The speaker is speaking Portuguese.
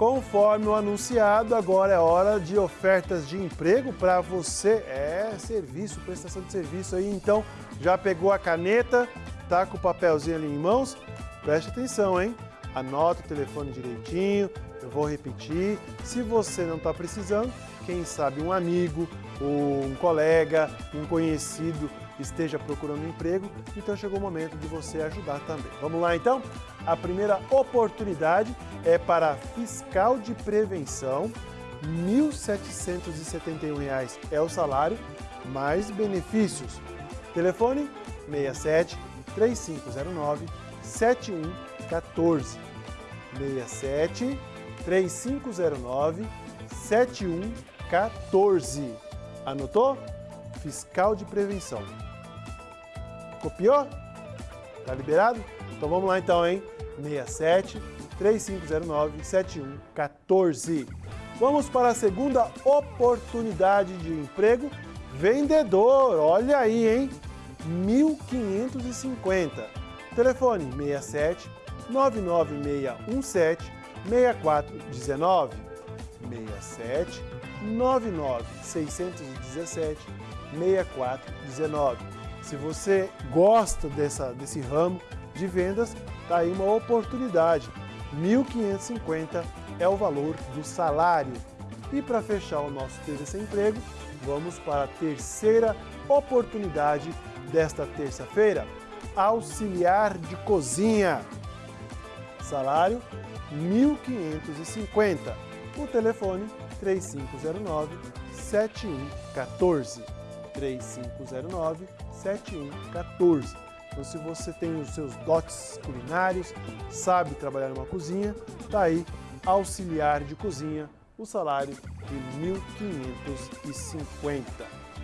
Conforme o anunciado, agora é hora de ofertas de emprego para você. É serviço, prestação de serviço aí. Então, já pegou a caneta, tá com o papelzinho ali em mãos? Preste atenção, hein? Anota o telefone direitinho, eu vou repetir. Se você não está precisando, quem sabe um amigo, um colega, um conhecido esteja procurando emprego, então chegou o momento de você ajudar também. Vamos lá então? A primeira oportunidade é para fiscal de prevenção, R$ 1.771 é o salário, mais benefícios. Telefone 67 3509 7114. 67 3509 7114. Anotou? Fiscal de prevenção. Copiou? Tá liberado? Então vamos lá então, hein? 67 3509 7114. Vamos para a segunda oportunidade de emprego. Vendedor, olha aí, hein? 1550. Telefone 67 99617 6419. 67 99 617 6419. Se você gosta dessa, desse ramo de vendas, tá aí uma oportunidade. 1.550 é o valor do salário. E para fechar o nosso Sem Emprego, vamos para a terceira oportunidade desta terça-feira. Auxiliar de cozinha. Salário 1.550. O telefone 3509 7114. 3509 7114. Então, se você tem os seus dotes culinários, sabe trabalhar numa cozinha, tá aí auxiliar de cozinha, o salário de 1.550.